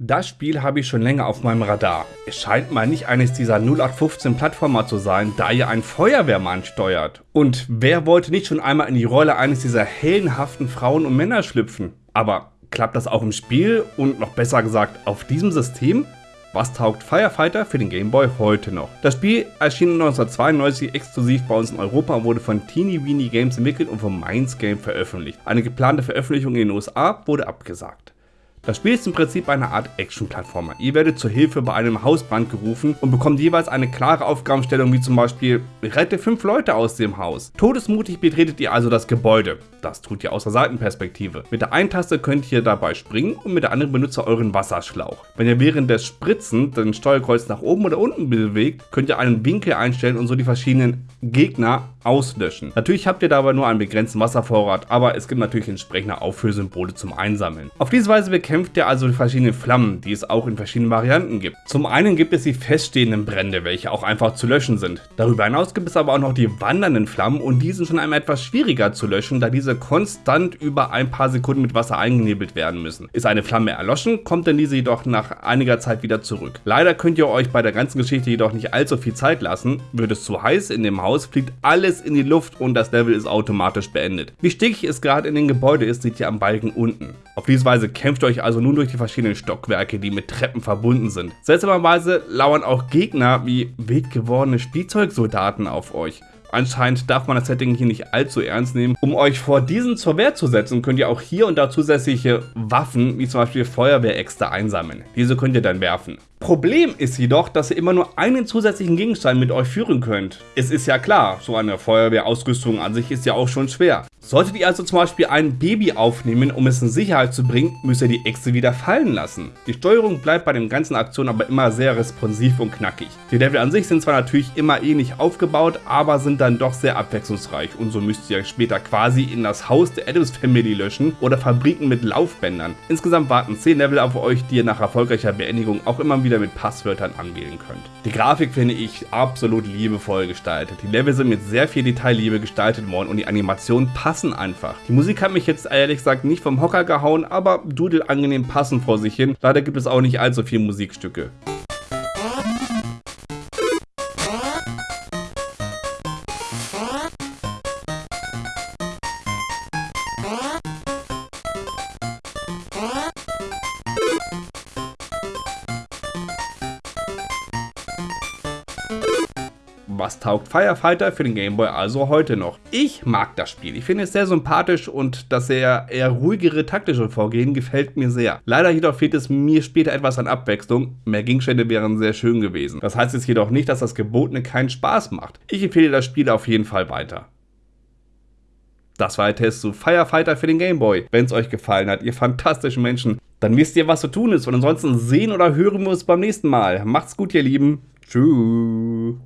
Das Spiel habe ich schon länger auf meinem Radar. Es scheint mal nicht eines dieser 0815 Plattformer zu sein, da ihr einen Feuerwehrmann steuert. Und wer wollte nicht schon einmal in die Rolle eines dieser heldenhaften Frauen und Männer schlüpfen? Aber klappt das auch im Spiel und noch besser gesagt auf diesem System? Was taugt Firefighter für den Game Boy heute noch? Das Spiel erschien 1992 exklusiv bei uns in Europa wurde von Teeny Weeny Games entwickelt und von Minds Game veröffentlicht. Eine geplante Veröffentlichung in den USA wurde abgesagt. Das Spiel ist im Prinzip eine Art Action-Plattformer. Ihr werdet zur Hilfe bei einem Hausbrand gerufen und bekommt jeweils eine klare Aufgabenstellung wie zum Beispiel rette fünf Leute aus dem Haus. Todesmutig betretet ihr also das Gebäude. Das tut ihr aus der Seitenperspektive. Mit der einen Taste könnt ihr dabei springen und mit der anderen benutzt ihr euren Wasserschlauch. Wenn ihr während des Spritzen den Steuerkreuz nach oben oder unten bewegt, könnt ihr einen Winkel einstellen und so die verschiedenen Gegner auslöschen. Natürlich habt ihr dabei nur einen begrenzten Wasservorrat, aber es gibt natürlich entsprechende Auffüllsymbole zum Einsammeln. Auf diese Weise bekämpft ihr also die verschiedenen Flammen, die es auch in verschiedenen Varianten gibt. Zum einen gibt es die feststehenden Brände, welche auch einfach zu löschen sind. Darüber hinaus gibt es aber auch noch die wandernden Flammen und die sind schon einmal etwas schwieriger zu löschen, da diese konstant über ein paar Sekunden mit Wasser eingenebelt werden müssen. Ist eine Flamme erloschen, kommt dann diese jedoch nach einiger Zeit wieder zurück. Leider könnt ihr euch bei der ganzen Geschichte jedoch nicht allzu viel Zeit lassen. Wird es zu heiß in dem Haus, fliegt alles in die Luft und das Level ist automatisch beendet. Wie stickig es gerade in den Gebäude ist, seht ihr am Balken unten. Auf diese Weise kämpft ihr euch also nun durch die verschiedenen Stockwerke, die mit Treppen verbunden sind. Seltsamerweise lauern auch Gegner wie wild gewordene Spielzeugsoldaten auf euch. Anscheinend darf man das Setting hier nicht allzu ernst nehmen. Um euch vor diesen zur Wehr zu setzen, könnt ihr auch hier und da zusätzliche Waffen, wie zum Beispiel Feuerwehräxte einsammeln. Diese könnt ihr dann werfen. Problem ist jedoch, dass ihr immer nur einen zusätzlichen Gegenstand mit euch führen könnt. Es ist ja klar, so eine Feuerwehrausrüstung an sich ist ja auch schon schwer. Solltet ihr also zum Beispiel ein Baby aufnehmen, um es in Sicherheit zu bringen, müsst ihr die Äxte wieder fallen lassen. Die Steuerung bleibt bei den ganzen Aktionen aber immer sehr responsiv und knackig. Die Level an sich sind zwar natürlich immer ähnlich aufgebaut, aber sind dann doch sehr abwechslungsreich und so müsst ihr später quasi in das Haus der Adams Family löschen oder Fabriken mit Laufbändern. Insgesamt warten 10 Level auf euch, die ihr nach erfolgreicher Beendigung auch immer wieder wieder mit Passwörtern anwählen könnt. Die Grafik finde ich absolut liebevoll gestaltet. Die Level sind mit sehr viel Detailliebe gestaltet worden und die Animationen passen einfach. Die Musik hat mich jetzt ehrlich gesagt nicht vom Hocker gehauen, aber dudelt angenehm passend vor sich hin. Leider gibt es auch nicht allzu viele Musikstücke. Was taugt Firefighter für den Gameboy also heute noch? Ich mag das Spiel. Ich finde es sehr sympathisch und das sehr eher ruhigere taktische Vorgehen gefällt mir sehr. Leider jedoch fehlt es mir später etwas an Abwechslung. Mehr Gegenstände wären sehr schön gewesen. Das heißt jetzt jedoch nicht, dass das Gebotene keinen Spaß macht. Ich empfehle das Spiel auf jeden Fall weiter. Das war der Test zu Firefighter für den Gameboy. Wenn es euch gefallen hat, ihr fantastischen Menschen, dann wisst ihr, was zu tun ist. Und ansonsten sehen oder hören wir uns beim nächsten Mal. Macht's gut, ihr Lieben. Tschüss.